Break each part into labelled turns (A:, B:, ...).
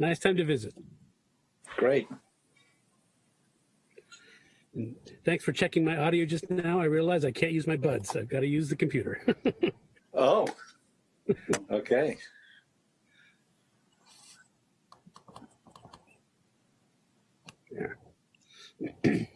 A: nice time to visit.
B: Great.
A: And thanks for checking my audio just now. I realize I can't use my buds. I've got to use the computer.
B: Oh, okay.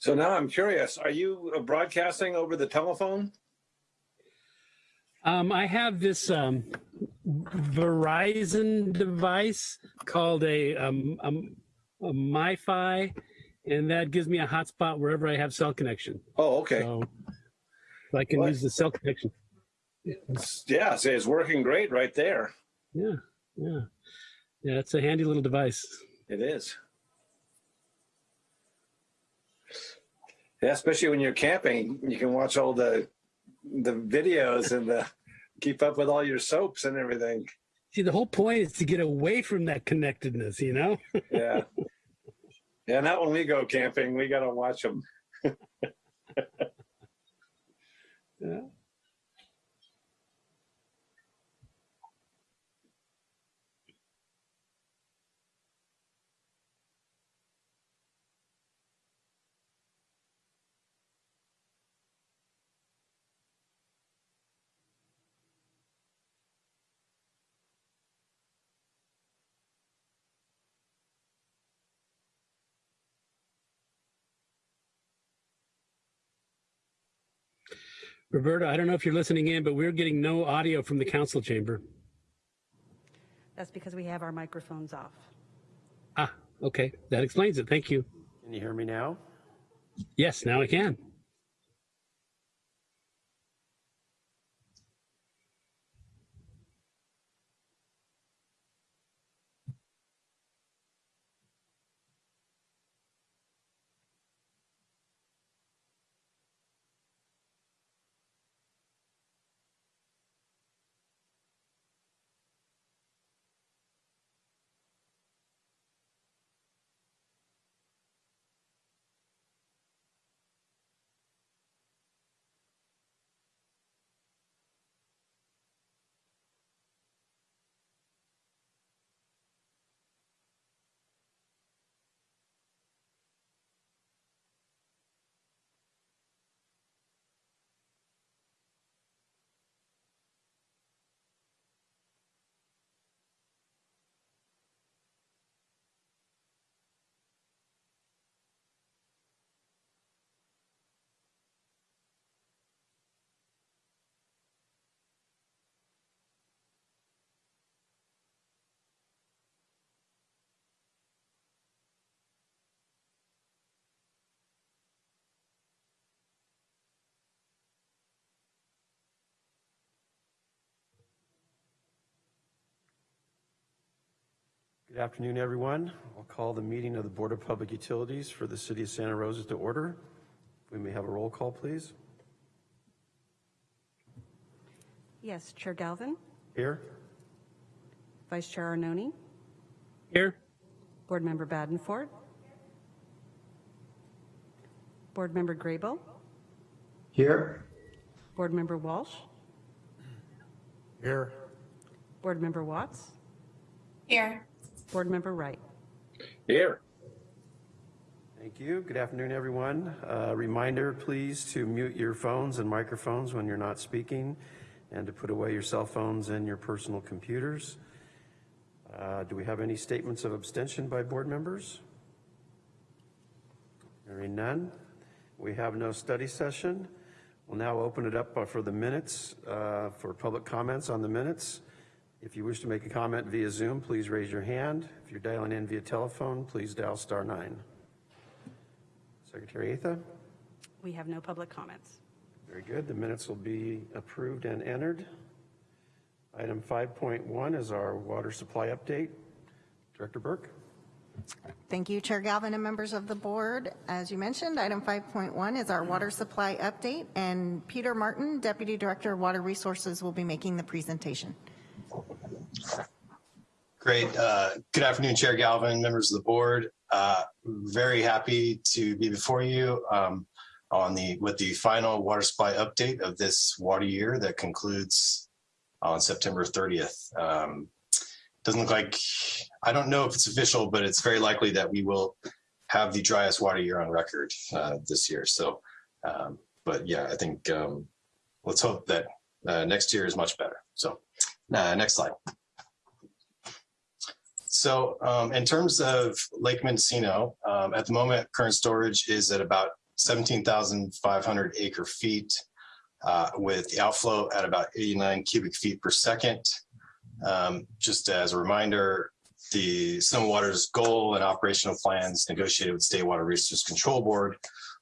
B: So now I'm curious, are you broadcasting over the telephone?
A: um, I have this um, Verizon device called a, um, um, a MiFi, and that gives me a hotspot wherever I have cell connection.
B: Oh, okay.
A: So I can
B: What?
A: use the cell connection.
B: Yeah, so it's working great right there.
A: Yeah, yeah. Yeah, it's a handy little device.
B: It is. Yeah, especially when you're camping, you can watch all the the videos and the keep up with all your soaps and everything.
A: See, the whole point is to get away from that connectedness, you know?
B: Yeah. Yeah, not when we go camping, we got to watch them.
A: Yeah. Roberta, I don't know if you're listening in, but we're getting no audio from the council chamber.
C: That's because we have our microphones off.
A: Ah, okay. That explains it. Thank you.
D: Can you hear me now?
A: Yes, now I can.
D: Good afternoon, everyone. I'll call the meeting of the Board of Public Utilities for the City of Santa Rosa to order. We may have a roll call, please.
C: Yes, Chair Galvin,
D: Here?
C: Vice Chair Arnone,
A: Here?
C: Board Member Badenford, Board Member Graybill,
E: Here.
C: Board Member Walsh,
D: Here.
C: Board Member Watts,
F: Here.
C: Board Member Wright.
B: Here.
D: Thank you. Good afternoon, everyone. Uh, Reminder, please, to mute your phones and microphones when you're not speaking and to put away your cell phones and your personal computers. Uh, Do we have any statements of abstention by board members? Hearing none. We have no study session. We'll now open it up for the minutes, uh, for public comments on the minutes. If you wish to make a comment via Zoom, please raise your hand. If you're dialing in via telephone, please dial star nine. Secretary Atha?
C: We have no public comments.
D: Very good. The minutes will be approved and entered. Item 5.1 is our water supply update. Director Burke?
F: Thank you, Chair Galvin and members of the board. As you mentioned, item 5.1 is our water supply update, and Peter Martin, Deputy Director of Water Resources, will be making the presentation.
G: Great. Uh, Good afternoon, Chair Galvin, members of the board. Uh, Very happy to be before you um, on the, with the final water supply update of this water year that concludes on September 30th. Um, Doesn't look like, I don't know if it's official, but it's very likely that we will have the driest water year on record uh, this year. So, um, but yeah, I think um, let's hope that uh, next year is much better. So, uh, next slide. So um, in terms of Lake Mendocino, um, at the moment, current storage is at about 17,500 acre feet uh, with the outflow at about 89 cubic feet per second. Um, just as a reminder, the Sonoma Water's goal and operational plans negotiated with State Water Resources Control Board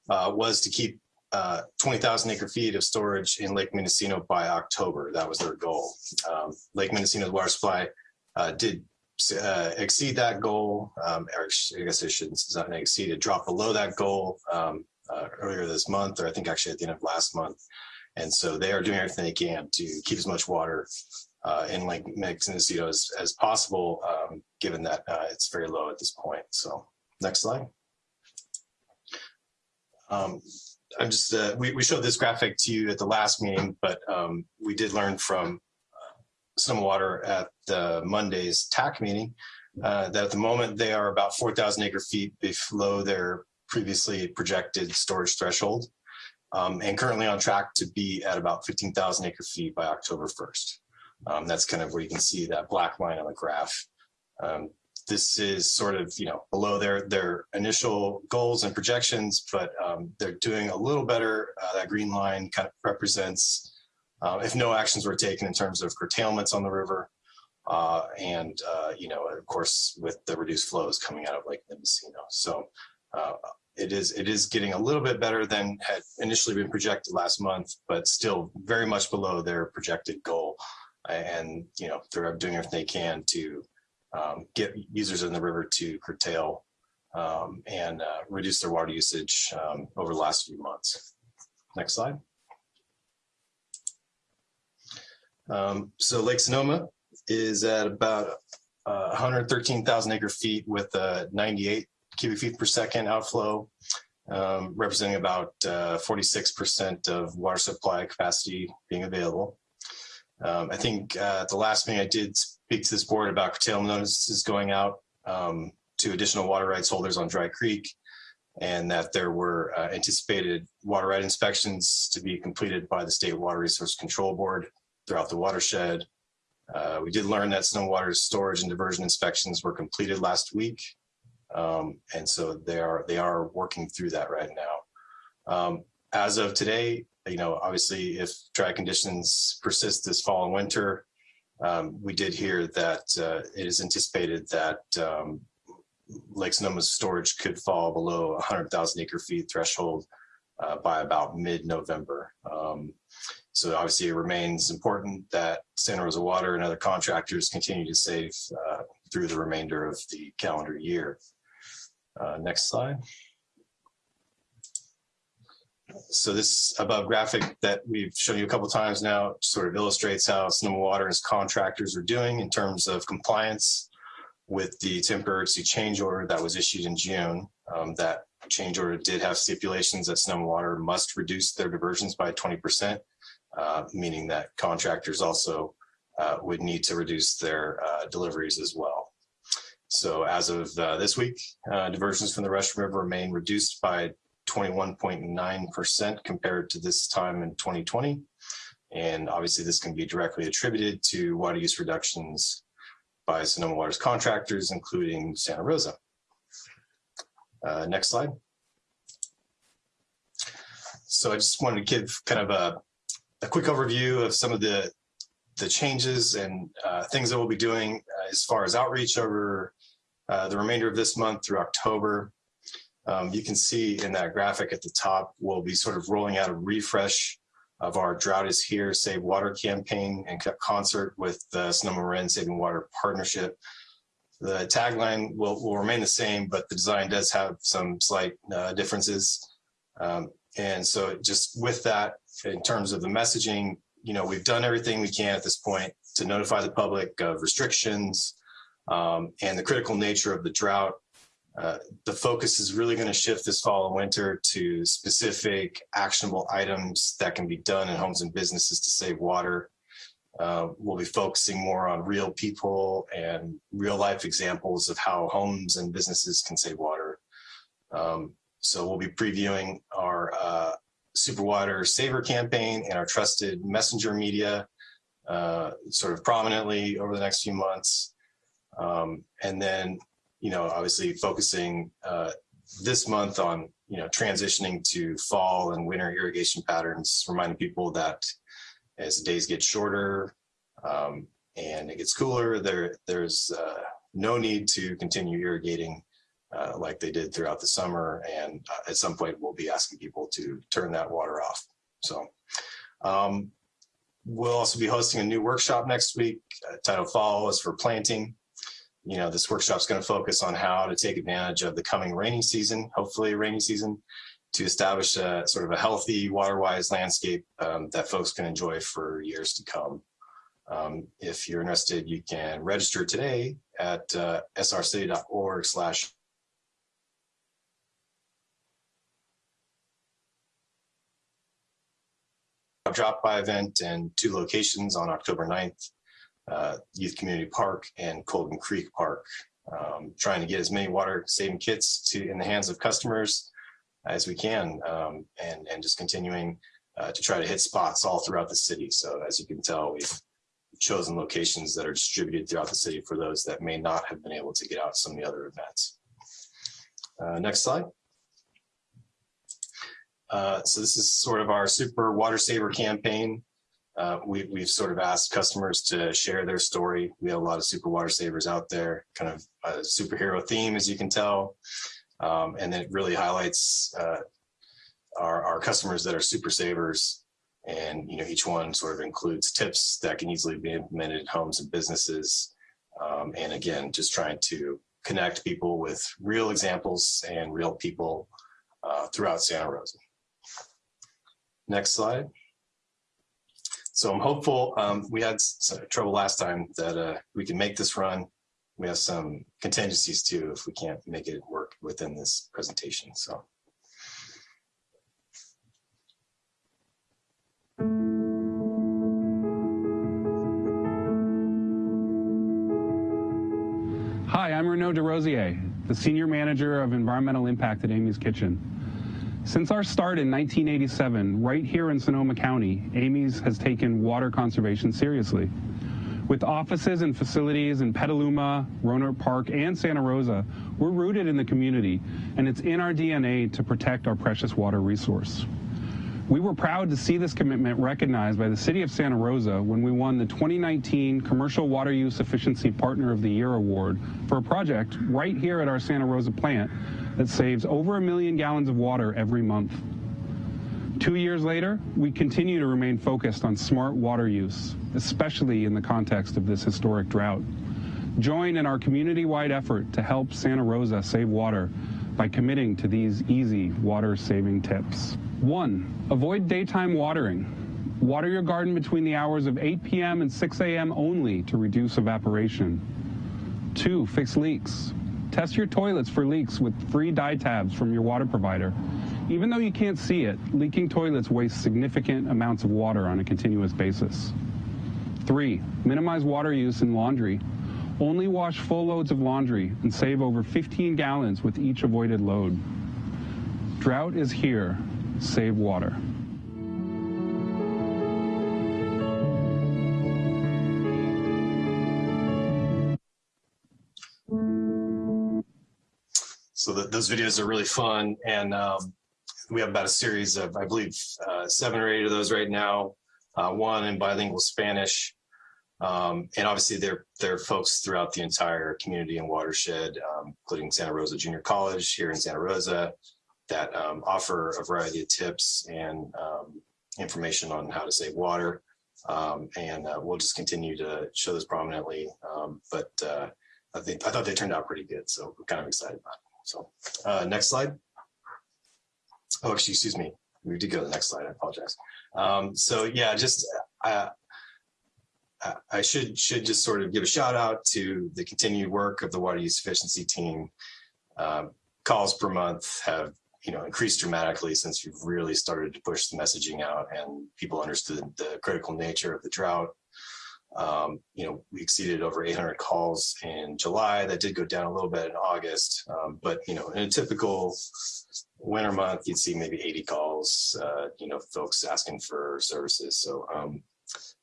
G: uh, was to keep uh, 20,000 acre feet of storage in Lake Mendocino by October. That was their goal. Um, Lake Mendocino's water supply uh, did uh, exceed that goal, um, or I guess I shouldn't not exceed it, drop below that goal um, uh, earlier this month, or I think actually at the end of last month. And so they are doing everything they can to keep as much water uh, in Lake Mendocino as, as possible, um, given that uh, it's very low at this point. So next slide. Um, I'm just, uh, we, we showed this graphic to you at the last meeting, but um, we did learn from Sonoma Water at the Monday's TAC meeting, uh, that at the moment they are about 4,000 acre feet below their previously projected storage threshold, um, and currently on track to be at about 15,000 acre feet by October 1st. Um, that's kind of where you can see that black line on the graph. Um, this is sort of, you know, below their their initial goals and projections, but um, they're doing a little better. Uh, that green line kind of represents uh, if no actions were taken in terms of curtailments on the river. Uh, and, uh, you know, of course, with the reduced flows coming out of Lake Mendocino. So uh, it is it is getting a little bit better than had initially been projected last month, but still very much below their projected goal. And, you know, they're doing everything they can to um, get users in the river to curtail um, and uh, reduce their water usage um, over the last few months. Next slide. Um, so Lake Sonoma is at about uh, 113,000 acre feet with a 98 cubic feet per second outflow, um, representing about 46% uh, of water supply capacity being available. Um, I think uh, the last meeting I did speak to this board about curtailment notices going out um, to additional water rights holders on Dry Creek and that there were uh, anticipated water right inspections to be completed by the State Water Resource Control Board throughout the watershed. Uh, we did learn that snow water storage and diversion inspections were completed last week. Um, and so they are they are working through that right now. Um, as of today, you know, obviously if dry conditions persist this fall and winter, um, we did hear that uh, it is anticipated that um, Lake Sonoma's storage could fall below 100,000 acre feet threshold uh, by about mid-November. Um, so obviously it remains important that Santa Rosa Water and other contractors continue to save uh, through the remainder of the calendar year. Uh, next slide. So this above graphic that we've shown you a couple times now sort of illustrates how Sonoma Water and its contractors are doing in terms of compliance with the temporary change order that was issued in June. Um, that change order did have stipulations that Sonoma Water must reduce their diversions by 20% uh, meaning that contractors also uh, would need to reduce their uh, deliveries as well. So as of uh, this week, diversions from the Russian River remain reduced by 21.9% compared to this time in 2020. And obviously this can be directly attributed to water use reductions by Sonoma Water's contractors, including Santa Rosa. Uh, next slide. So I just wanted to give kind of a a quick overview of some of the the changes and uh, things that we'll be doing uh, as far as outreach over uh, the remainder of this month through October. Um, you can see in that graphic at the top, we'll be sort of rolling out a refresh of our Drought is Here Save Water campaign in concert with the Sonoma Marin Saving Water Partnership. the tagline will, will remain the same, but the design does have some slight uh, differences. Um, and so just with that, in terms of the messaging, you know, we've done everything we can at this point to notify the public of restrictions um, and the critical nature of the drought. Uh, the focus is really going to shift this fall and winter to specific actionable items that can be done in homes and businesses to save water. Uh, we'll be focusing more on real people and real life examples of how homes and businesses can save water. Um, so we'll be previewing our uh, Super Water Saver campaign and our trusted messenger media uh, sort of prominently over the next few months. Um, and then, you know, obviously focusing uh, this month on, you know, transitioning to fall and winter irrigation patterns, reminding people that as days get shorter um, and it gets cooler, there there's uh, no need to continue irrigating uh, like they did throughout the summer. And uh, at some point, we'll be asking people to turn that water off. So um, we'll also be hosting a new workshop next week. Uh, title Fall is for planting. You know, this workshop is going to focus on how to take advantage of the coming rainy season, hopefully rainy season, to establish a sort of a healthy water-wise landscape um, that folks can enjoy for years to come. Um, if you're interested, you can register today at uh, srcity.org slash drop by event in two locations on October 9th, uh, Youth Community Park and Colgan Creek Park. Um, trying to get as many water saving kits to in the hands of customers as we can um, and, and just continuing uh, to try to hit spots all throughout the city. So as you can tell, we've chosen locations that are distributed throughout the city for those that may not have been able to get out some of the other events. Uh, next slide. Uh, so this is sort of our super water saver campaign. Uh, we, we've sort of asked customers to share their story. We have a lot of super water savers out there, kind of a superhero theme, as you can tell. Um, and it really highlights uh, our, our customers that are super savers. And you know, each one sort of includes tips that can easily be implemented in homes and businesses. Um, and again, just trying to connect people with real examples and real people uh, throughout Santa Rosa. Next slide. So I'm hopeful. Um, we had trouble last time that uh, we can make this run. We have some contingencies too if we can't make it work within this presentation. So.
H: Hi, I'm Renaud DeRosier, the Senior Manager of Environmental Impact at Amy's Kitchen. Since our start in 1987, right here in Sonoma County, Amy's has taken water conservation seriously. With offices and facilities in Petaluma, Rohnert Park, and Santa Rosa, we're rooted in the community, and it's in our DNA to protect our precious water resource. We were proud to see this commitment recognized by the City of Santa Rosa when we won the 2019 Commercial Water Use Efficiency Partner of the Year Award for a project right here at our Santa Rosa plant that saves over a million gallons of water every month. Two years later, we continue to remain focused on smart water use, especially in the context of this historic drought. Join in our community-wide effort to help Santa Rosa save water by committing to these easy water-saving tips. One, avoid daytime watering. Water your garden between the hours of 8 p.m. and 6 a.m. only to reduce evaporation. Two, fix leaks. Test your toilets for leaks with free dye tabs from your water provider. Even though you can't see it, leaking toilets waste significant amounts of water on a continuous basis. Three, minimize water use in laundry. Only wash full loads of laundry and save over 15 gallons with each avoided load. Drought is here. Save water.
G: So those videos are really fun. And um, we have about a series of, I believe, uh, seven or eight of those right now. Uh, one in bilingual Spanish. Um, and obviously there, there are folks throughout the entire community and watershed, um, including Santa Rosa Junior College here in Santa Rosa, that um, offer a variety of tips and um, information on how to save water. Um, and uh, we'll just continue to show this prominently. But uh, I think, I thought they turned out pretty good, so we're kind of excited about it. So, uh, next slide. Oh, excuse me. We did go to the next slide. I apologize. Um, so yeah, just, uh, I- should, should just sort of give a shout out to the continued work of the water use efficiency team. Um, calls per month have, you know, increased dramatically since we've really started to push the messaging out and people understood the critical nature of the drought. Um, you know, we exceeded over 800 calls in July. That did go down a little bit in August, um, but you know, in a typical winter month, you'd see maybe 80 calls. Uh, you know, folks asking for services. So um,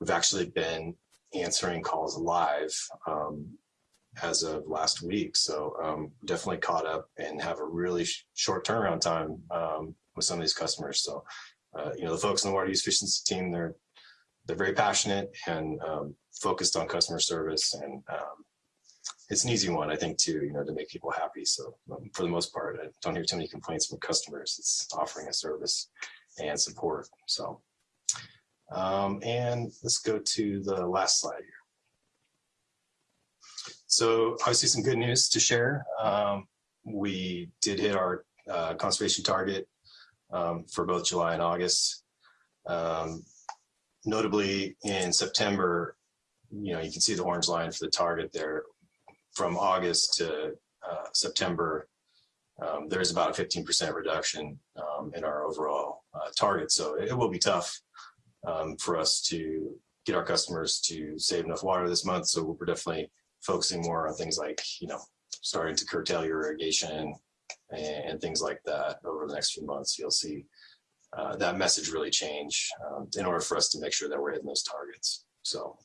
G: we've actually been answering calls live um, as of last week. So um, definitely caught up and have a really sh- short turnaround time um, with some of these customers. So uh, you know, the folks in the water use efficiency team, they're they're very passionate and um, focused on customer service and um, it's an easy one i think too you know to make people happy. So um, for the most part i don't hear too many complaints from customers. It's offering a service and support so. Um, and let's go to the last slide here. So obviously some good news to share. Um, we did hit our uh, conservation target um, for both july and august. Um, notably in September, you know, you can see the orange line for the target there from August to uh, September. Um, there's about a 15% reduction um, in our overall uh, target. So it will be tough um, for us to get our customers to save enough water this month. So we're definitely focusing more on things like, you know, starting to curtail your irrigation and, and things like that over the next few months. You'll see uh, that message really change um, in order for us to make sure that we're hitting those targets. So,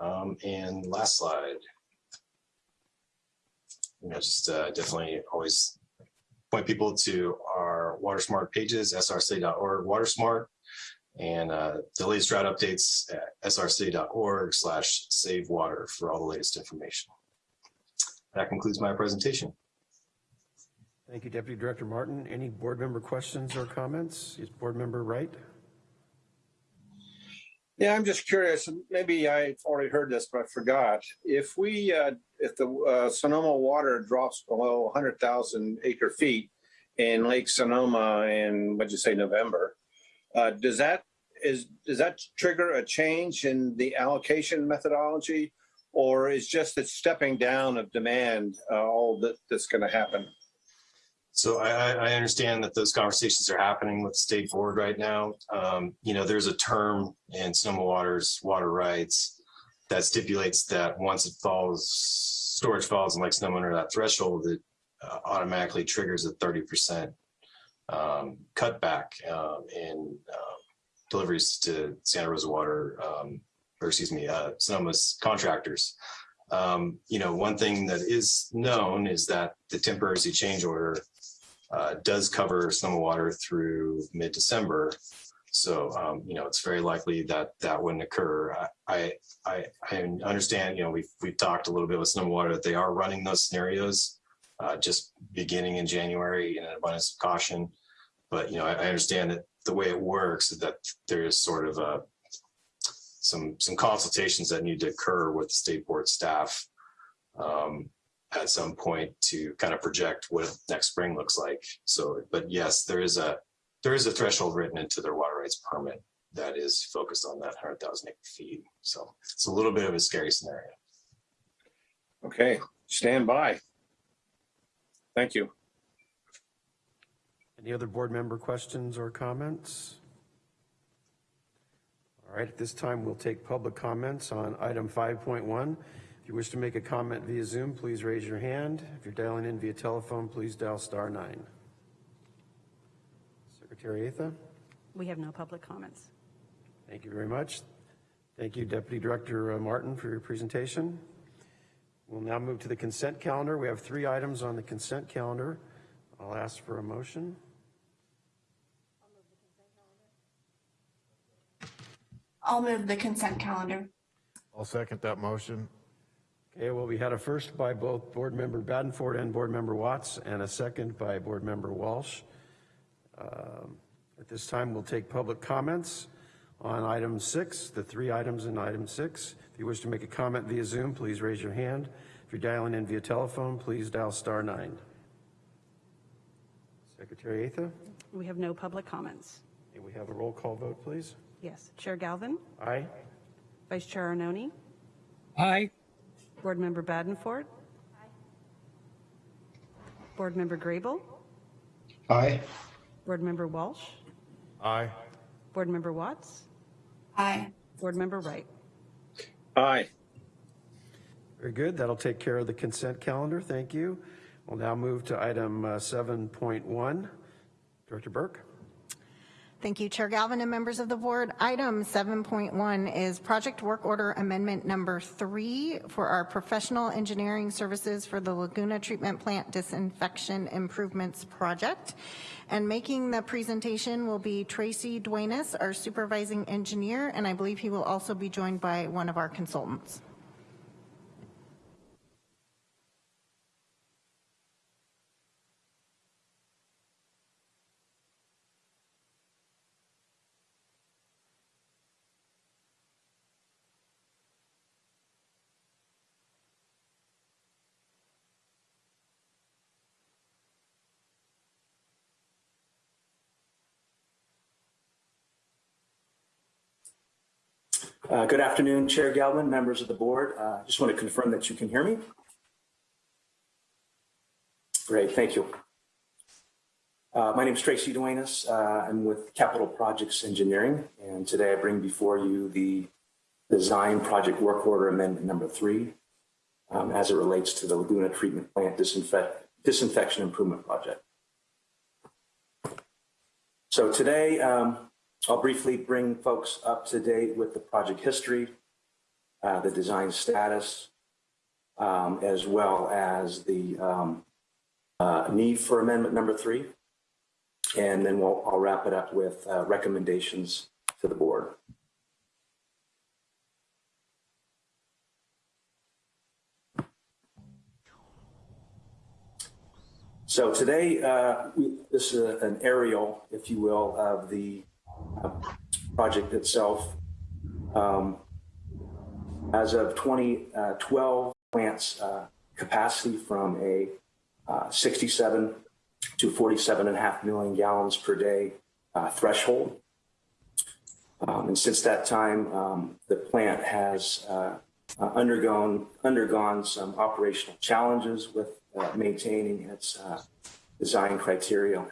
G: um, and last slide. You know, just uh, definitely always point people to our WaterSmart pages, src.org WaterSmart, and uh, the latest drought updates at src.org slash save water for all the latest information. That concludes my presentation.
D: Thank you, Deputy Director Martin. Any board member questions or comments? Is Board Member Wright?
B: Yeah, I'm just curious, maybe I've already heard this, but I forgot. If we, uh, if the uh, Sonoma water drops below 100,000 acre feet in Lake Sonoma in, what'd you say, November, uh, does that, is, does that trigger a change in the allocation methodology? Or is just the stepping down of demand uh, all that, that's going to happen?
G: So I, I understand that those conversations are happening with the state board right now. Um, you know, there's a term in Sonoma Water's water rights that stipulates that once it falls, storage falls in Lake Sonoma under that threshold, it uh, automatically triggers a 30% um, cutback um, in uh, deliveries to Santa Rosa Water, um, or excuse me, uh, Sonoma's contractors. Um, you know, one thing that is known is that the temporary change order uh, does cover Sonoma Water through mid-December. So, um, you know, it's very likely that that wouldn't occur. I, I, I understand, you know, we've, we've talked a little bit with Sonoma Water that they are running those scenarios uh, just beginning in January in an abundance of caution. But, you know, I, I understand that the way it works is that there is sort of a, some, some consultations that need to occur with the state board staff um, at some point to kind of project what next spring looks like. So, but yes, there is a there is a threshold written into their water rights permit that is focused on that 100,000 acre feet. So it's a little bit of a scary scenario.
B: Okay, stand by. Thank you.
D: Any other board member questions or comments? All right, at this time, we'll take public comments on item 5.1. If you wish to make a comment via Zoom, please raise your hand. If you're dialing in via telephone, please dial star nine. Secretary Atha,
C: We have no public comments.
D: thank you very much. Thank you, Deputy Director uh, Martin, for your presentation. We'll now move to the consent calendar. We have three items on the consent calendar. I'll ask for a motion.
I: I'll move the consent calendar.
J: I'll second that motion.
D: Okay, well, we had a first by both Board Member Badenford and Board Member Watts, and a second by Board Member Walsh. Um, At this time, we'll take public comments on item six, the three items in item six. If you wish to make a comment via Zoom, please raise your hand. If If you're dialing in via telephone, please dial star nine. Secretary Atha,
C: We have no public comments.
D: may we have a roll call vote, please?
C: Yes. Chair Galvin,
D: Aye?
C: Vice Chair Arnone,
A: Aye.
C: Board Member Badenford. Aye. Board Member Grable,
E: Aye.
C: Board Member Walsh,
J: Aye.
C: Board Member Watts,
I: Aye.
C: Board Member Wright.
B: Aye.
D: Very good. That'll take care of the consent calendar. Thank you. We'll now move to item uh, 7.1. Director Burke?
F: Thank you, Chair Galvin and members of the board. Item 7.1 is Project Work Order Amendment Number 3 for our professional engineering services for the Laguna Treatment Plant Disinfection Improvements Project. And making the presentation will be Tracy Duenas, our supervising engineer, and I believe he will also be joined by one of our consultants.
K: Uh, Good afternoon, Chair Galvin, members of the board. Uh, Just want to confirm that you can hear me. Great, thank you. Uh, My name is Tracy Duenas. Uh, I'm with Capital Projects Engineering, and today I bring before you the Design Project Work Order Amendment Number Three um, as it relates to the Laguna Treatment Plant Disinfect- Disinfection Improvement Project. So today, um, I'll briefly bring folks up to date with the project history, uh, the design status, um, as well as the um, uh, need for amendment number three. And then we'll, I'll wrap it up with uh, recommendations to the board. So today, uh, we, this is an aerial, if you will, of the project itself. Um, As of 2012, plant's uh, capacity from a uh, 67 to 47 and a half million gallons per day uh, threshold. Um, And since that time, um, the plant has uh, uh, undergone, undergone some operational challenges with uh, maintaining its uh, design criteria.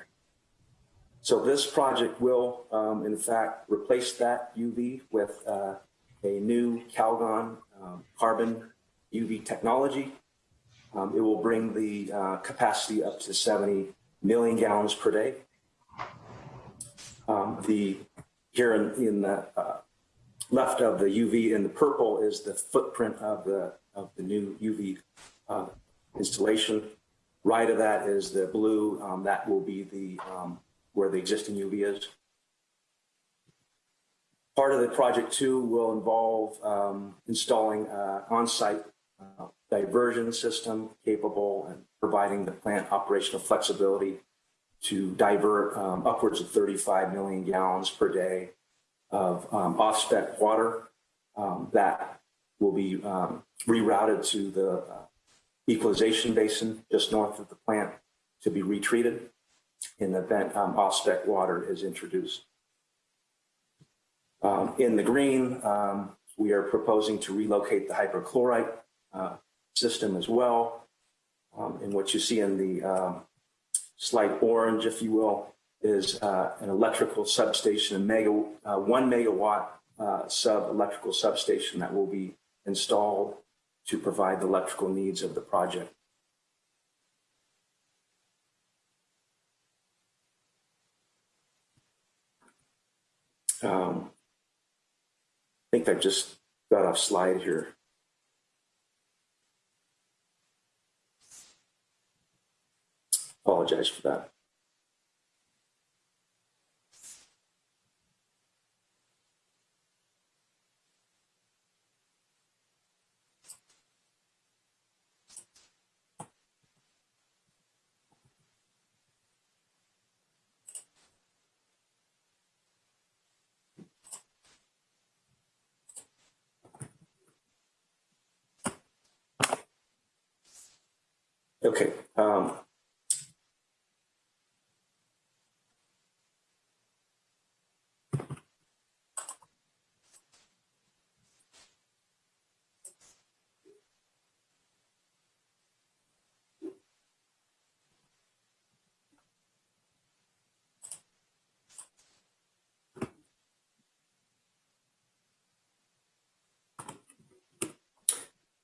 K: So this project will, um, in fact, replace that UV with uh, a new Calgon um, carbon UV technology. Um, It will bring the uh, capacity up to 70 million gallons per day. Um, The, here in, in the uh, left of the UV in the purple is the footprint of the, of the new UV uh, installation. Right of that is the blue, um, that will be the, um, where the existing UV is. Part of the project two will involve um, installing uh, on-site uh, diversion system capable and providing the plant operational flexibility to divert um, upwards of 35 million gallons per day of um, off-spec water um, that will be um, rerouted to the uh, equalization basin just north of the plant to be retreated in the event um, off-spec water is introduced. Um, in the green, um, we are proposing to relocate the hypochlorite uh, system as well. Um, and what you see in the um, slight orange, if you will, is uh, an electrical substation, a mega, uh, one megawatt uh, sub electrical substation that will be installed to provide the electrical needs of the project. Um, I think I just got off slide here. Apologize for that.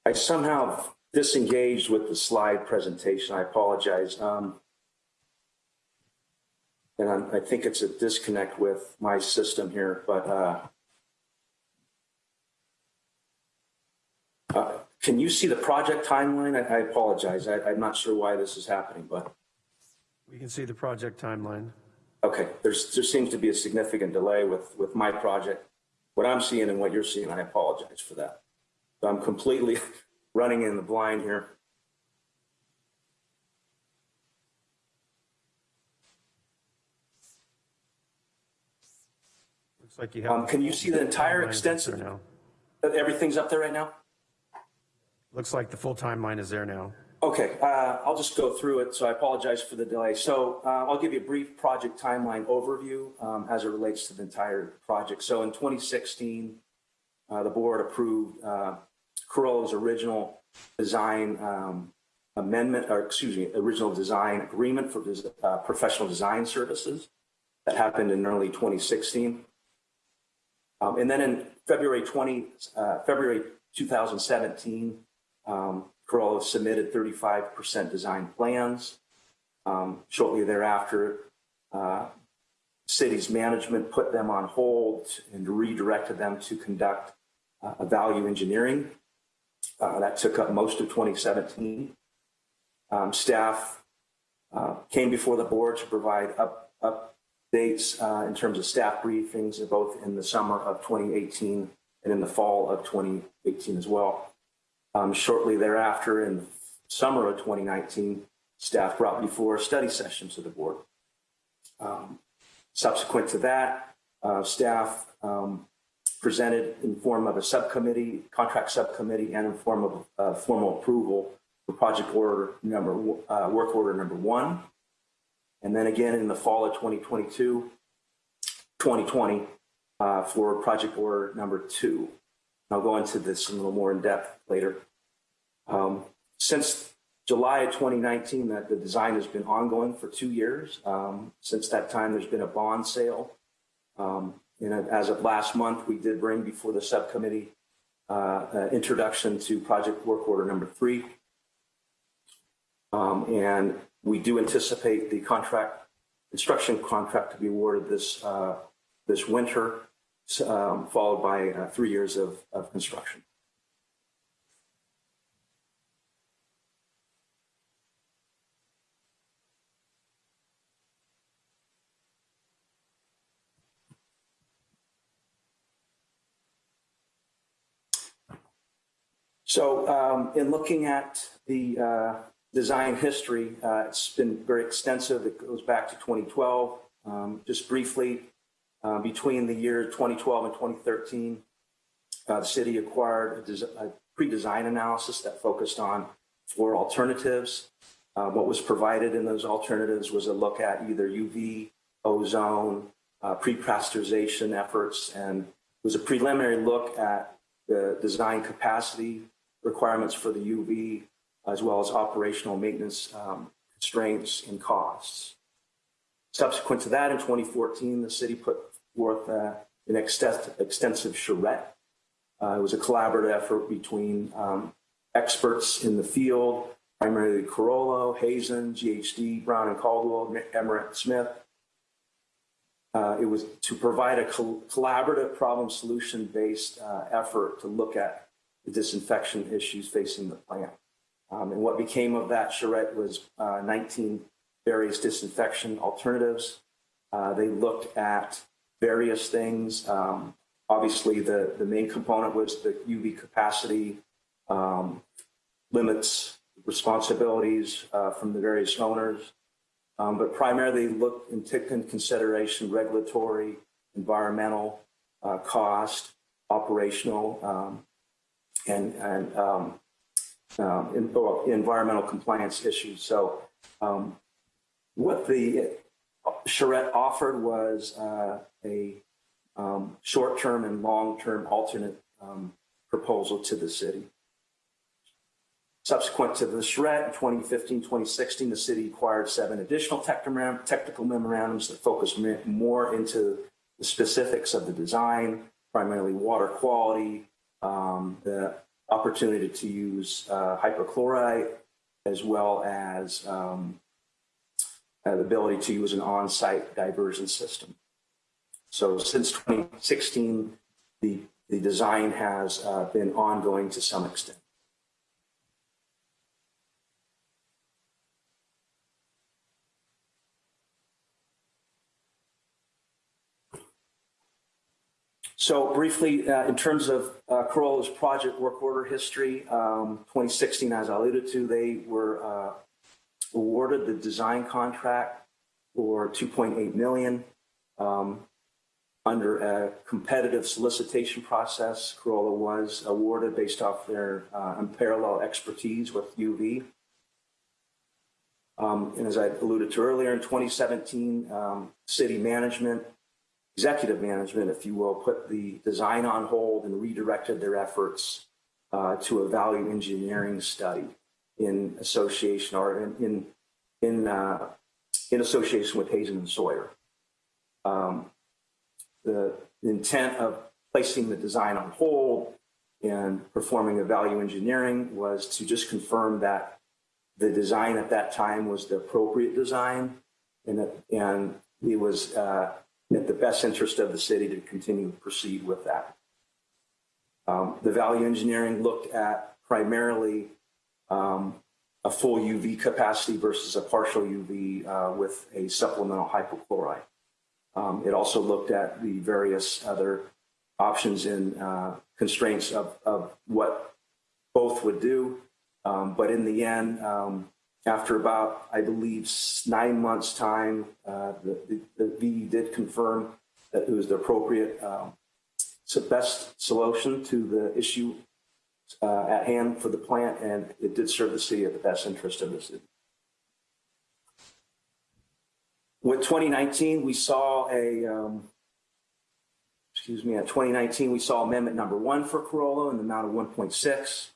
K: I somehow disengaged with the slide presentation. I apologize. Um, and I'm, I think it's a disconnect with my system here, but uh, uh, can you see the project timeline? I, I apologize. I, I'm not sure why this is happening, but
D: We can see the project timeline.
K: okay. There's there seems to be a significant delay with with my project. What I'm seeing and what you're seeing, I apologize for that. So I'm completely running in the blind here.
D: Looks like you have.
K: Um, can you see the entire extensive-
D: now.
K: Everything's up there right now?
D: Looks like the full timeline is there now.
K: Okay, uh, I'll just go through it, so I apologize for the delay. So uh, I'll give you a brief project timeline overview um, as it relates to the entire project. So in 2016, uh, the board approved Carollo's original design um, amendment, or excuse me, original design agreement for uh, professional design services. That happened in early 2016. Um, And then in February 20, uh, February 2017, um, Carollo submitted 35% design plans. Um, Shortly thereafter, uh, city's management put them on hold and redirected them to conduct uh, a value engineering. Uh, That took up most of 2017. Um, Staff uh, came before the board to provide up updates uh, in terms of staff briefings, both in the summer of 2018 and in the fall of 2018 as well. Um, shortly thereafter, in the summer of 2019, staff brought before study session to the board. Um, subsequent to that, uh, staff um, presented in form of a subcommittee, contract subcommittee, and in form of uh, formal approval for project order number, uh, work order number one. And then again in the fall of 2022, 2020, uh, for project order number two. I'll go into this a little more in depth later. Um, since July of 2019, that the design has been ongoing for two years. Um, since that time, there's been a bond sale. Um, and as of last month, we did bring before the subcommittee uh, uh, introduction to project work order number three. Um, and we do anticipate the contract, construction contract to be awarded this, uh, this winter, um, followed by uh, three years of, of construction. So um, in looking at the uh, design history, uh, it's been very extensive. It goes back to 2012. Um, just briefly, uh, between the year 2012 and 2013, uh, the city acquired a, a pre-design analysis that focused on four alternatives. Uh, what was provided in those alternatives was a look at either UV, ozone, uh, pre-pasteurization efforts, and it was a preliminary look at the design capacity requirements for the UV, as well as operational maintenance um, constraints and costs. Subsequent to that, in 2014, the city put forth uh, an extensive, charrette. Uh, it was a collaborative effort between um, experts in the field, primarily Carollo, Hazen, GHD, Brown and Caldwell, Emmerich Smith. Uh, it was to provide a col- collaborative problem solution based uh, effort to look at the disinfection issues facing the plant. Um, and what became of that charrette was uh, 19 various disinfection alternatives. Uh, they looked at various things. Um, obviously, the, the main component was the UV capacity um, limits, responsibilities uh, from the various owners, um, but primarily looked and took into consideration regulatory, environmental, uh, cost, operational, um, and, and um, well, environmental compliance issues. So um, what the charrette offered was uh, a um, short-term and long-term alternate um, proposal to the city. Subsequent to the charrette in 2015, 2016, the city acquired seven additional technical memorandums that focused more into the specifics of the design, primarily water quality, um, the opportunity to use uh, hypochlorite as well as um, uh, the ability to use an on-site diversion system. So since 2016, the, the design has uh, been ongoing to some extent. So briefly, uh, in terms of uh, Carollo's project work order history, um, 2016, as I alluded to, they were uh, awarded the design contract for 2.8 million um, under a competitive solicitation process. Carollo was awarded based off their uh, unparalleled expertise with UV. Um, and as I alluded to earlier, in 2017, um, city management executive management, if you will, put the design on hold and redirected their efforts uh, to a value engineering study in association or in in in, uh, in association with Hazen and Sawyer. Um, the intent of placing the design on hold and performing a value engineering was to just confirm that the design at that time was the appropriate design and that, and it was uh, in the best interest of the city to continue to proceed with that. Um, the value engineering looked at primarily um, a full UV capacity versus a partial UV uh, with a supplemental hypochlorite. Um, it also looked at the various other options and uh, constraints of, of what both would do. Um, but in the end, um, after about, I believe, nine months' time, uh, the, the, the VE did confirm that it was the appropriate, um, best solution to the issue uh, at hand for the plant, and it did serve the city at the best interest of the city. With 2019, we saw a, um, excuse me, at 2019, we saw amendment number one for Carollo in the amount of 1.6.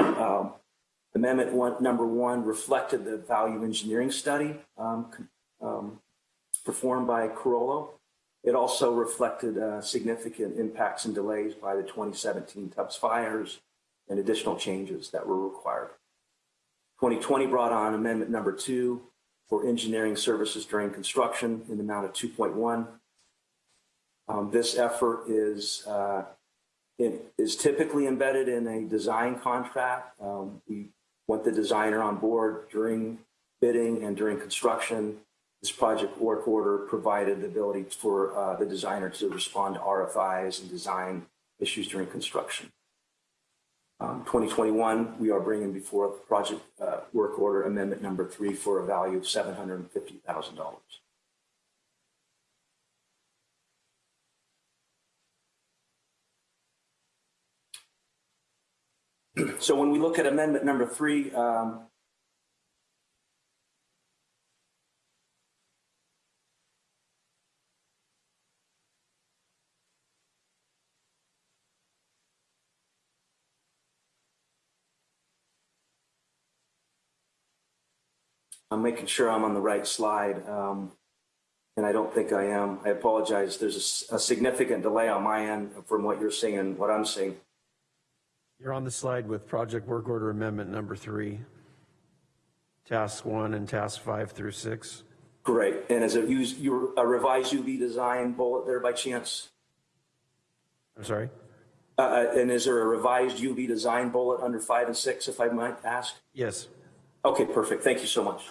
K: Um, Amendment one, number one reflected the value engineering study um, um, performed by Carollo. It also reflected uh, significant impacts and delays by the 2017 Tubbs fires and additional changes that were required. 2020 brought on amendment number two for engineering services during construction in the amount of 2.1. Um, this effort is uh, it is typically embedded in a design contract. Um, we want the designer on board during bidding and during construction. This project work order provided the ability for uh, the designer to respond to RFIs and design issues during construction. Um, 2021, we are bringing before project uh, work order amendment number three for a value of $750,000. So when we look at amendment number three, um, I'm making sure I'm on the right slide, um, and I don't think I am. I apologize. There's a, a significant delay on my end from what you're seeing and what I'm seeing.
D: You're on the slide with project work order amendment number three, task one and task five through six.
K: Great. And is it use your a revised UV design bullet there by chance?
D: I'm sorry?
K: Uh, uh and is there a revised UV design bullet under five and six, if I might ask?
D: Yes.
K: Okay, perfect. Thank you so much.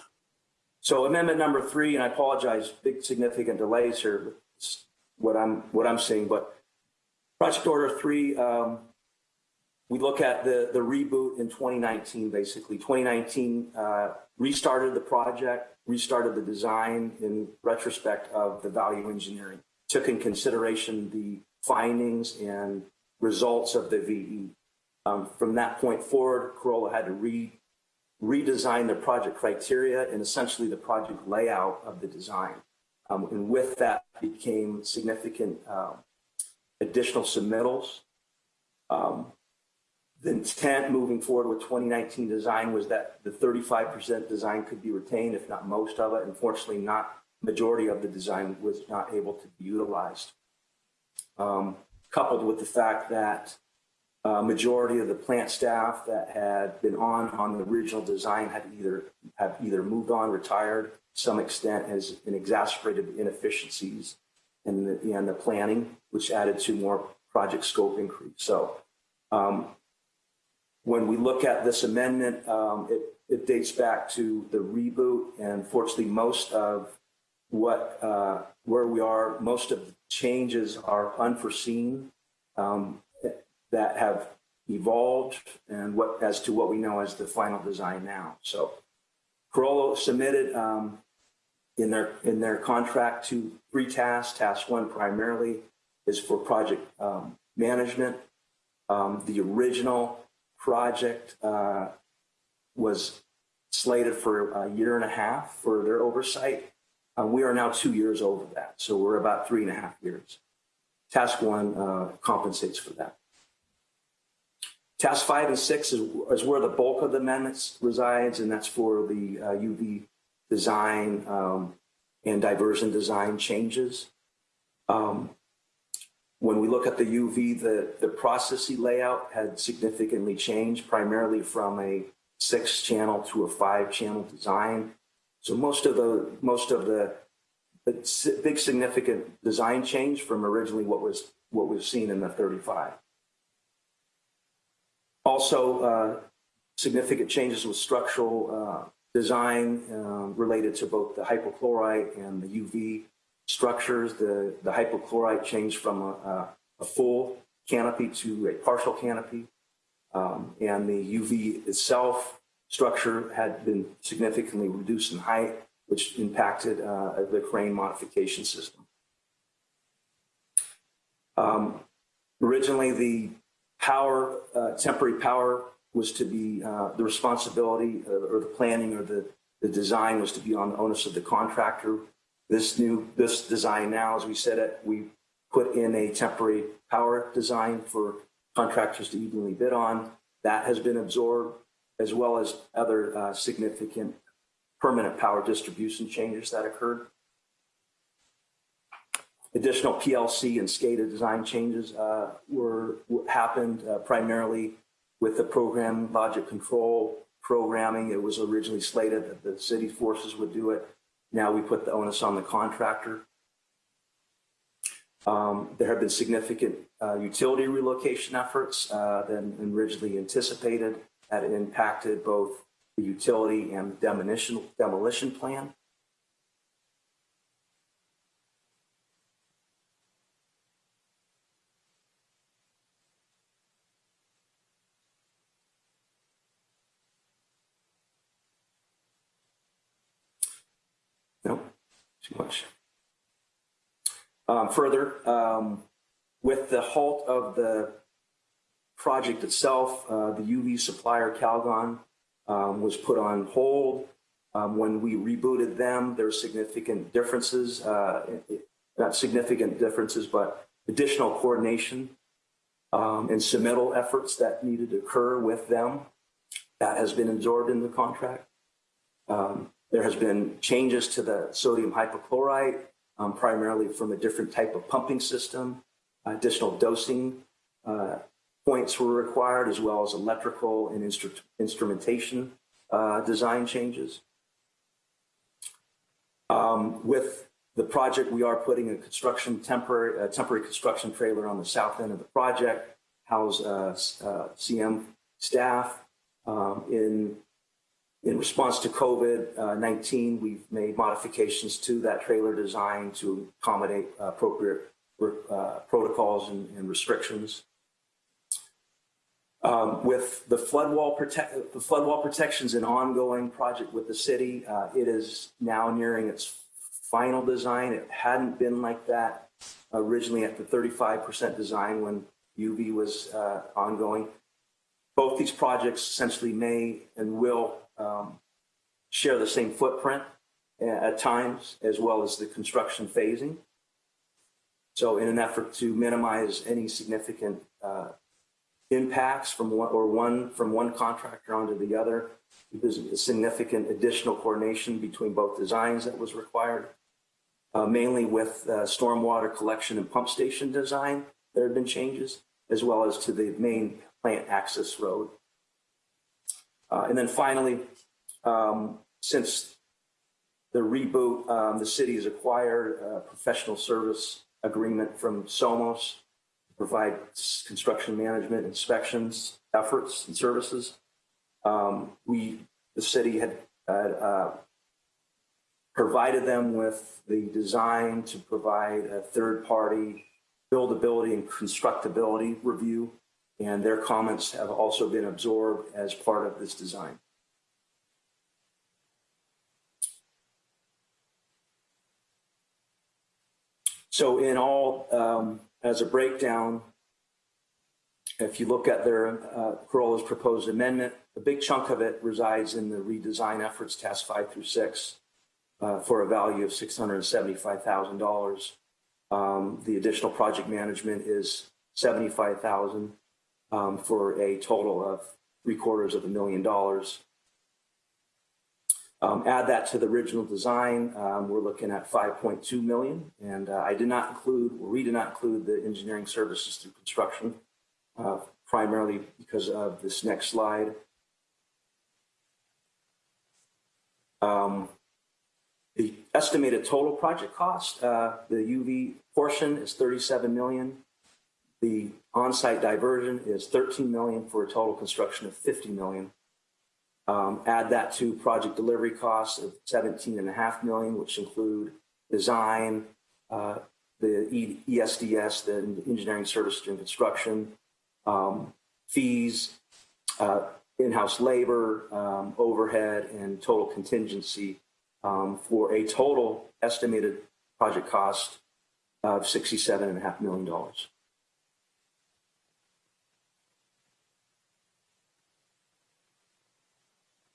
K: So amendment number three, and I apologize, big significant delays here. What I'm what I'm seeing, but project order three. Um, we look at the, the reboot in 2019, basically. 2019 uh, restarted the project, restarted the design in retrospect of the value engineering, took in consideration the findings and results of the VE. Um, from that point forward, Carollo had to re, redesign the project criteria and essentially the project layout of the design. Um, and with that became significant uh, additional submittals. Um, the intent moving forward with 2019 design was that the 35% design could be retained, if not most of it. Unfortunately, not majority of the design was not able to be utilized. Um, coupled with the fact that uh, majority of the plant staff that had been on on the original design had either have either moved on, retired. Some extent has been exacerbated inefficiencies in the, in the planning, which added to more project scope increase. So um, when we look at this amendment, um, it, it dates back to the reboot, and fortunately, most of what uh, where we are, most of the changes are unforeseen um, that have evolved, and what as to what we know as the final design now. So, Carollo submitted um, in their in their contract to three tasks. Task one primarily is for project um, management. Um, the original project uh, was slated for a year and a half for their oversight. Uh, we are now two years over that, so we're about three and a half years. Task one uh, compensates for that. Task five and six is, is, where the bulk of the amendments resides, and that's for the uh, UV design um, and diversion design changes. Um, when we look at the UV, the, the processing layout had significantly changed, primarily from a six channel to a five channel design. So most of the most of the, the big significant design change from originally what was what was seen in the 35. Also, uh, significant changes with structural uh, design uh, related to both the hypochlorite and the UV structures. The, the hypochlorite changed from a, a full canopy to a partial canopy. Um, and the UV itself structure had been significantly reduced in height, which impacted uh, the crane modification system. Um, originally, the power, uh, temporary power was to be uh, the responsibility uh, or the planning or the, the design was to be on the onus of the contractor. This new, this design now, as we said it, we put in a temporary power design for contractors to evenly bid on. That has been absorbed, as well as other uh, significant permanent power distribution changes that occurred. Additional PLC and SCADA design changes uh, were happened uh, primarily with the program logic control programming. It was originally slated that the city forces would do it. Now we put the onus on the contractor. Um, there have been significant uh, utility relocation efforts uh, than originally anticipated that impacted both the utility and demolition, demolition plan. Too much. Um, further, um, with the halt of the project itself, uh, the UV supplier Calgon um, was put on hold. Um, when we rebooted them, there were significant differences, uh, not significant differences, but additional coordination um, and submittal efforts that needed to occur with them. That has been absorbed in the contract. Um, there has been changes to the sodium hypochlorite, um, primarily from a different type of pumping system. Additional dosing uh, points were required, as well as electrical and instru instrumentation uh, design changes. Um, with the project, we are putting a construction temporary, temporary construction trailer on the south end of the project, house uh, CM staff um, in in response to COVID-19, uh, we've made modifications to that trailer design to accommodate appropriate uh, protocols and, and restrictions. Um, with the flood wall protect the flood wall protections an ongoing project with the city, uh, it is now nearing its final design. It hadn't been like that originally at the 35% design when UV was uh, ongoing. Both these projects essentially may and will um, share the same footprint at times, as well as the construction phasing. So in an effort to minimize any significant uh, impacts from one or one from one contractor onto the other, there's a significant additional coordination between both designs that was required, uh, mainly with uh, stormwater collection and pump station design. There have been changes, as well as to the main plant access road. Uh, And then finally, um, since the reboot, um, the city has acquired a professional service agreement from Psomas to provide construction management inspections, efforts and services. Um, We, the city had, had, uh, provided them with the design to provide a third-party buildability and constructability review, and their comments have also been absorbed as part of this design. So in all, um, as a breakdown, if you look at their uh, Carollo's proposed amendment, a big chunk of it resides in the redesign efforts, tasks five through six, uh, for a value of $675,000. Um, the additional project management is 75,000 um, for a total of three quarters of a million dollars. Um, add that to the original design, um, we're looking at 5.2 million. And uh, I did not include, or we did not include the engineering services through construction, uh, primarily because of this next slide. Um, the estimated total project cost, uh, the UV portion is 37 million. The on-site diversion is 13 million for a total construction of 50 million. Um, add that to project delivery costs of 17 and a half million, which include design, uh, the ESDS, the engineering services and construction, um, fees, uh, in-house labor, um, overhead, and total contingency um, for a total estimated project cost of $67.5 million.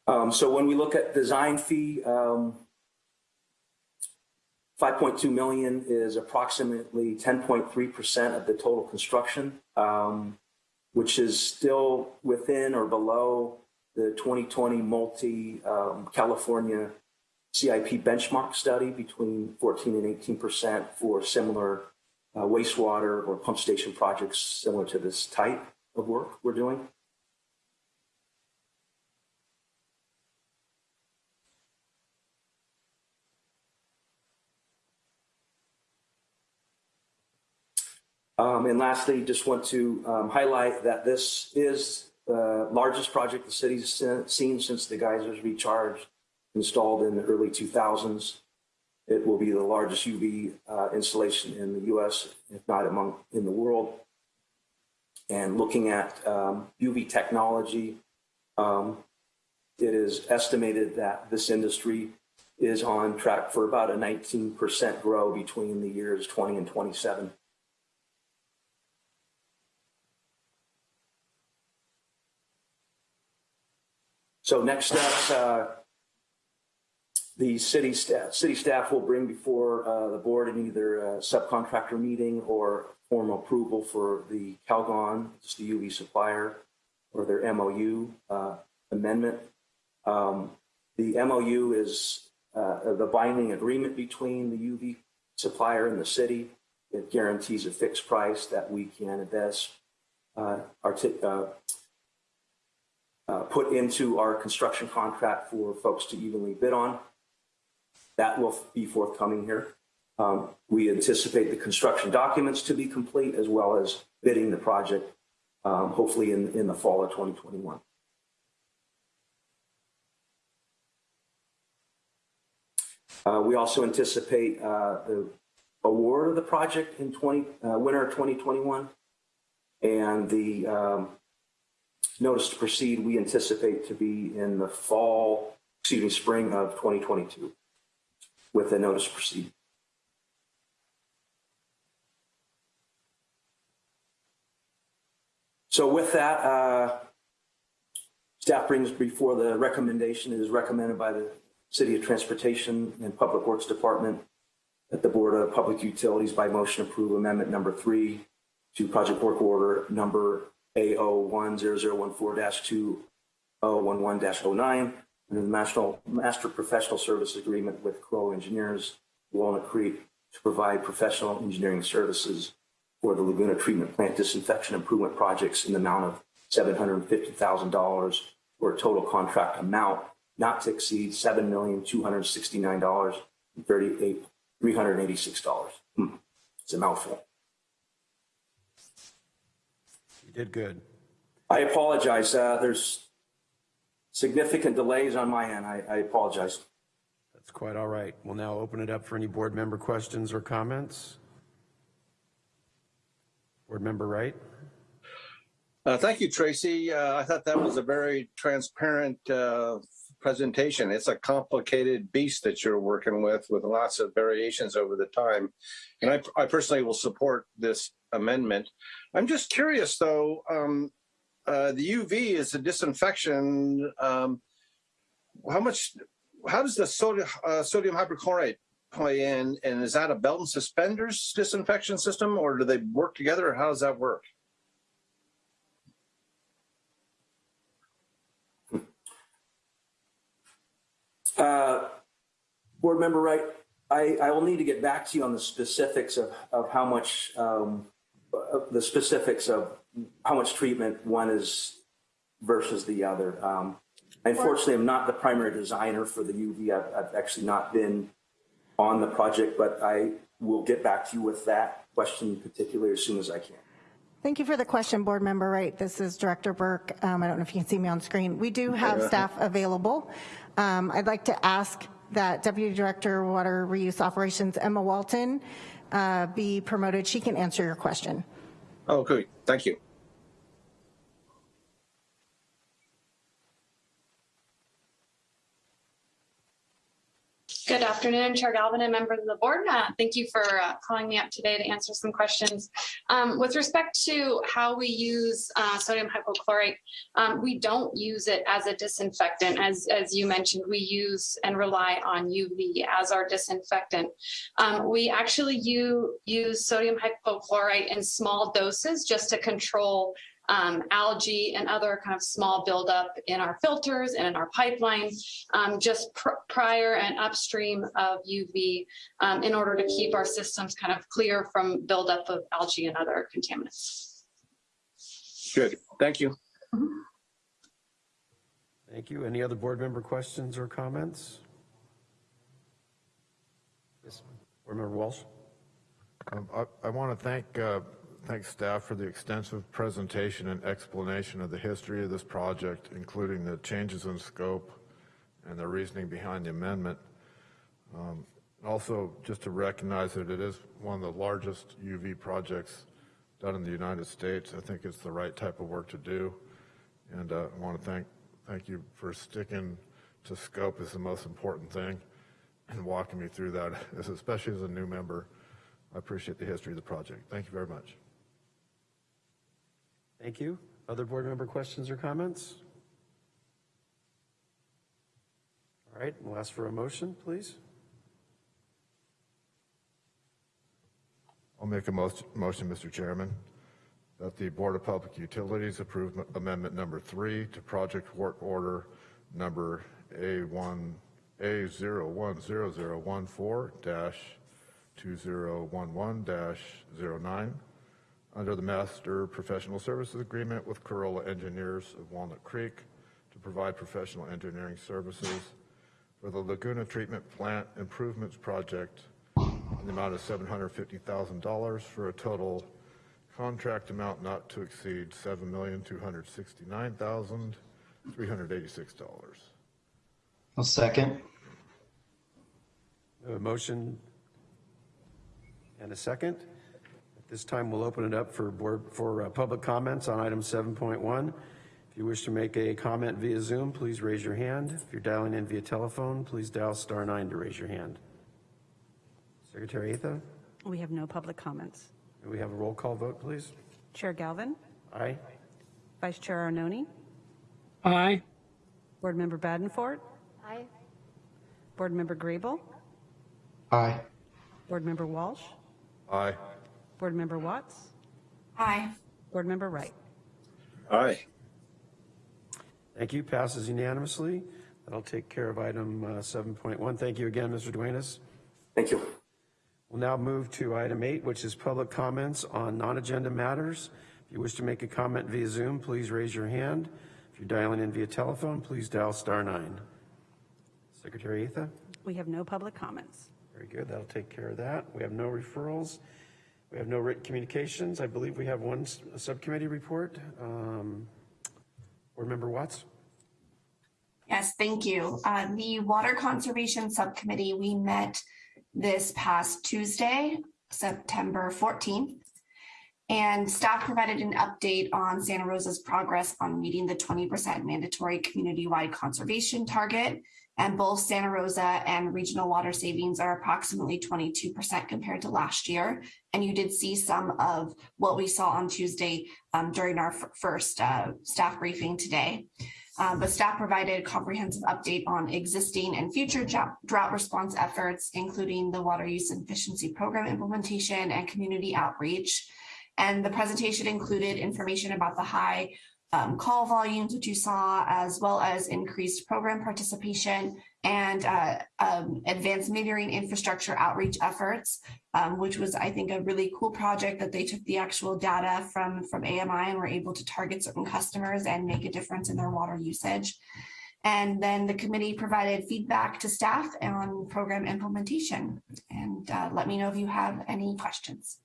K: Um, so when we look at design fee, um, 5.2 million is approximately 10.3% of the total construction, um, which is still within or below the 2020 multi um, California CIP benchmark study between 14 and 18% for similar uh, wastewater or pump station projects similar to this type of work we're doing. Um, and lastly, just want to um, highlight that this is the largest project the city's se- seen since the geysers recharged installed in the early 2000s. It will be the largest UV uh, installation in the U.S., if not among in the world. And looking at um, UV technology, um, it is estimated that this industry is on track for about a 19% grow between the years 20 and 27. So next steps, uh, the city staff, city staff will bring before uh, the board in either a subcontractor meeting or formal approval for the Calgon, just the UV supplier, or their MOU uh, amendment. Um, the MOU is uh, the binding agreement between the UV supplier and the city. It guarantees a fixed price that we can invest, uh, uh, uh, put into our construction contract for folks to evenly bid on. That will be forthcoming here. Um, we anticipate the construction documents to be complete as well as bidding the project, um, hopefully in, in the fall of 2021. Uh, we also anticipate uh, the award of the project in 20, uh, winter of 2021 and the um, notice to proceed we anticipate to be in the fall, excuse me, spring of 2022 with a notice to proceed. So with that, uh, staff brings before the recommendation it is recommended by the City of Transportation and Public Works Department that the Board of Public Utilities by motion approve amendment number three to project work order number A010014-2011-09 under the National Master Professional Service Agreement with Carollo Engineers, Walnut Creek, to provide professional engineering services for the Laguna Treatment Plant disinfection improvement projects in the amount of $750,000 for a total contract amount not to exceed $7,269,38 $386. Hmm. It's a mouthful.
D: You did good.
K: I apologize. Uh, there's significant delays on my end. I, I apologize.
D: That's quite all right. We'll now open it up for any board member questions or comments. Board member Wright?
B: Uh, thank you, Tracy. Uh, I thought that was a very transparent uh, presentation. It's a complicated beast that you're working with, with lots of variations over the time. And I, I personally will support this amendment. I'm just curious, though. Um, uh, the UV is a disinfection. Um, how much? How does the sodium, uh, sodium hypochlorite play in? And is that a belt and suspenders disinfection system, or do they work together? Or how does that work?
K: Uh, Board Member Wright, I, I will need to get back to you on the specifics of, of how much, um, the specifics of how much treatment one is versus the other. Um, unfortunately, I'm not the primary designer for the UV. I've, I've actually not been on the project, but I will get back to you with that question particularly as soon as I can.
F: Thank you for the question, Board Member Wright. This is Director Burke. Um, I don't know if you can see me on screen. We do have staff available. Um, I'd like to ask that Deputy Director Water Reuse Operations Emma Walton uh, be promoted. She can answer your question.
B: Oh, good. Thank you.
L: Good afternoon, Chair Galvin and members of the board. Uh, thank you for uh, calling me up today to answer some questions. Um, with respect to how we use uh, sodium hypochlorite, um, we don't use it as a disinfectant. As, as you mentioned, we use and rely on UV as our disinfectant. Um, we actually use, use sodium hypochlorite in small doses just to control um, algae and other kind of small buildup in our filters and in our pipeline, um, just pr prior and upstream of UV um, in order to keep our systems kind of clear from buildup of algae and other contaminants.
B: Good. Thank you.
D: Thank you. Any other board member questions or comments? Yes, Board Member Walsh?
J: Um, I, I want to thank, uh, thank staff for the extensive presentation and explanation of the history of this project, including the changes in scope and the reasoning behind the amendment. Um, also, just to recognize that it is one of the largest UV projects done in the United States. I think it's the right type of work to do. And uh, I want to thank, thank you for sticking to scope is the most important thing and walking me through that, especially as a new member. I appreciate the history of the project. Thank you very much.
D: Thank you. Other board member questions or comments? All right, we'll ask for a motion, please.
J: I'll make a motion, Mr. Chairman, that the Board of Public Utilities approve amendment number three to project work order number A1, A010014 under the Master Professional Services Agreement with Carollo Engineers of Walnut Creek to provide professional engineering services for the Laguna Treatment Plant Improvements Project in the amount of $750,000 for a total contract amount not to exceed $7,269,386.
E: I'll second.
D: A motion and a second. At this time, we'll open it up for board, for uh, public comments on item 7.1. If you wish to make a comment via Zoom, please raise your hand. If you're dialing in via telephone, please dial star nine to raise your hand. Secretary Atha,
C: We have no public comments.
D: may we have a roll call vote, please?
C: Chair Galvin,
D: Aye.
C: Vice Chair Arnone,
A: Aye.
C: Board Member Badenfort,
I: Aye.
C: Board Member Grable,
E: Aye.
C: Board Member Walsh,
J: Aye.
C: Board Member Watts,
I: Aye.
C: Board Member Wright.
B: Aye.
D: Thank you. Passes unanimously. That'll take care of item uh, 7.1. Thank you again, Mr. Duenas.
K: Thank you.
D: We'll now move to item eight, which is public comments on non-agenda matters. If you wish to make a comment via Zoom, please raise your hand. If you're dialing in via telephone, please dial star nine. Secretary Atha?
C: We have no public comments.
D: Very good, that'll take care of that. We have no referrals. We have no written communications. I believe we have one subcommittee report. Um, Board Member Watts?
I: Yes, thank you. Uh, The Water Conservation Subcommittee, we met this past Tuesday, September 14th. And staff provided an update on Santa Rosa's progress on meeting the 20% mandatory community-wide conservation target. And both Santa Rosa and regional water savings are approximately 22% compared to last year. And you did see some of what we saw on Tuesday um, during our first uh, staff briefing today. Um, But staff provided a comprehensive update on existing and future drought response efforts, including the water use efficiency program implementation and community outreach. And the presentation included information about the high um, call volumes, which you saw, as well as increased program participation and uh, um, advanced metering infrastructure outreach efforts, um, which was, I think, a really cool project that they took the actual data from, from AMI and were able to target certain customers and make a difference in their water usage. And then the committee provided feedback to staff on program implementation. And uh, let me know if you have any questions.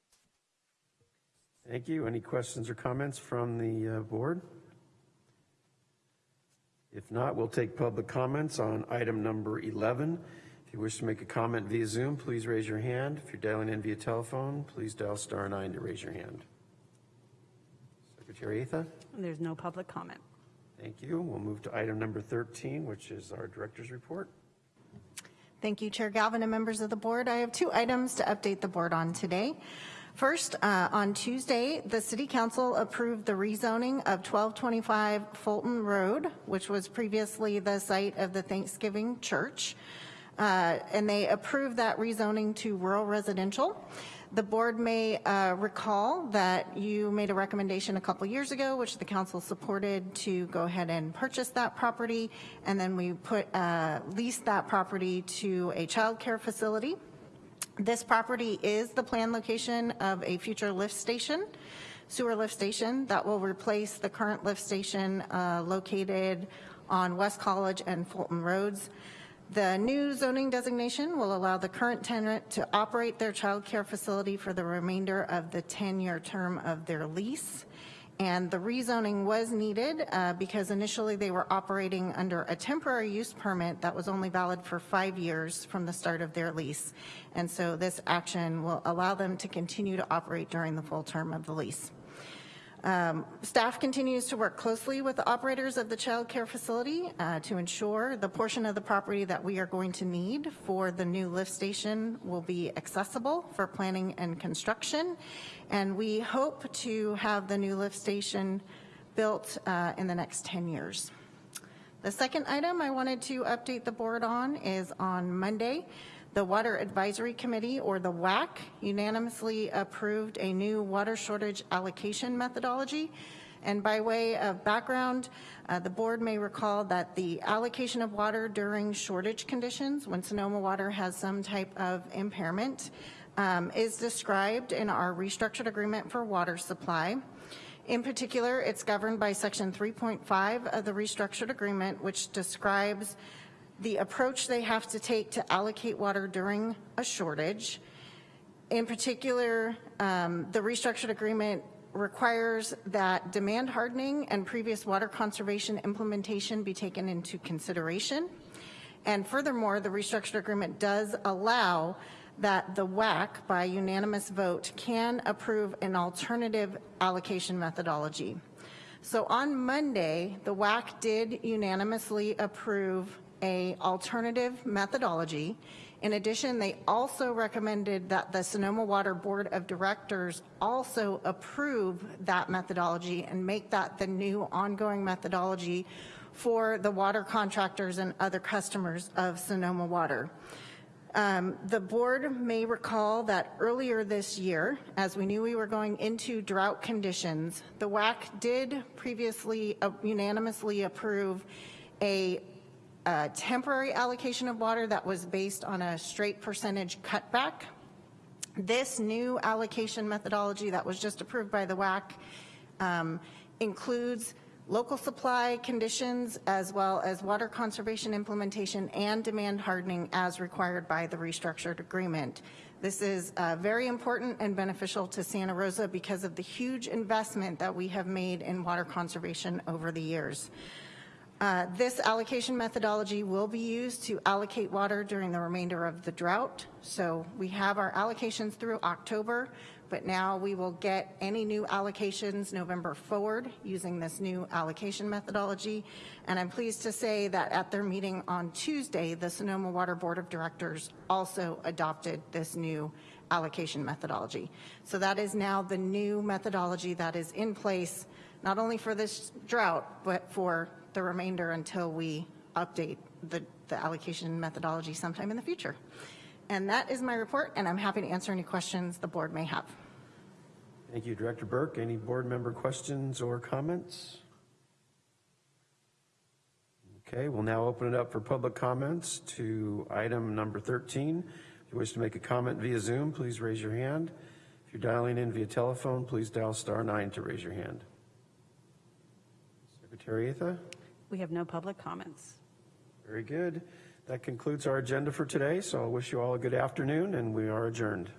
D: Thank you. Any questions or comments from the uh, board? If not, we'll take public comments on item number 11. If you wish to make a comment via Zoom, please raise your hand. If you're dialing in via telephone, please dial star nine to raise your hand. Secretary Atha?
C: There's no public comment.
D: Thank you. We'll move to item number 13, which is our director's report.
F: Thank you, Chair Galvin and members of the board. I have two items to update the board on today. First, uh, on Tuesday, the city council approved the rezoning of 1225 Fulton Road, which was previously the site of the Thanksgiving Church. Uh, And they approved that rezoning to rural residential. The board may uh, recall that you made a recommendation a couple years ago, which the council supported, to go ahead and purchase that property. And then we put, uh, leased that property to a childcare facility. This property is the planned location of a future lift station, sewer lift station, that will replace the current lift station uh, located on West College and Fulton Roads. The new zoning designation will allow the current tenant to operate their childcare facility for the remainder of the 10-year term of their lease. And the rezoning was needed uh, because initially they were operating under a temporary use permit that was only valid for five years from the start of their lease. And so this action will allow them to continue to operate during the full term of the lease. Um, Staff continues to work closely with the operators of the child care facility uh, to ensure the portion of the property that we are going to need for the new lift station will be accessible for planning and construction. And we hope to have the new lift station built uh, in the next 10 years. The second item I wanted to update the board on is on Monday, the Water Advisory Committee, or the WAC, unanimously approved a new water shortage allocation methodology. And by way of background, uh, the board may recall that the allocation of water during shortage conditions, when Sonoma Water has some type of impairment, um, is described in our restructured agreement for water supply. In particular, it's governed by Section 3.5 of the restructured agreement, which describes the approach they have to take to allocate water during a shortage. In particular, um, the restructured agreement requires that demand hardening and previous water conservation implementation be taken into consideration. And furthermore, the restructured agreement does allow that the WAC, by unanimous vote, can approve an alternative allocation methodology. So on Monday, the WAC did unanimously approve a alternative methodology. In addition, they also recommended that the Sonoma Water Board of Directors also approve that methodology and make that the new ongoing methodology for the water contractors and other customers of Sonoma Water. Um, The board may recall that earlier this year, as we knew we were going into drought conditions, the WAC did previously uh, unanimously approve a uh, temporary allocation of water that was based on a straight percentage cutback. This new allocation methodology that was just approved by the WAC um, includes local supply conditions as well as water conservation implementation and demand hardening as required by the restructured agreement. This is uh, very important and beneficial to Santa Rosa because of the huge investment that we have made in water conservation over the years. Uh, This allocation methodology will be used to allocate water during the remainder of the drought. So we have our allocations through October, but now we will get any new allocations November forward using this new allocation methodology. And I'm pleased to say that at their meeting on Tuesday, the Sonoma Water Board of Directors also adopted this new allocation methodology. So that is now the new methodology that is in place, not only for this drought, but for the remainder until we update the, the allocation methodology sometime in the future. And that is my report, and I'm happy to answer any questions the board may have.
D: Thank you, Director Burke. Any board member questions or comments? Okay, we'll now open it up for public comments to item number 13. If you wish to make a comment via Zoom, please raise your hand. If you're dialing in via telephone, please dial star nine to raise your hand. Secretary Atha?
C: We have no public comments.
D: Very good. That concludes our agenda for today, so I wish you all a good afternoon, and we are adjourned.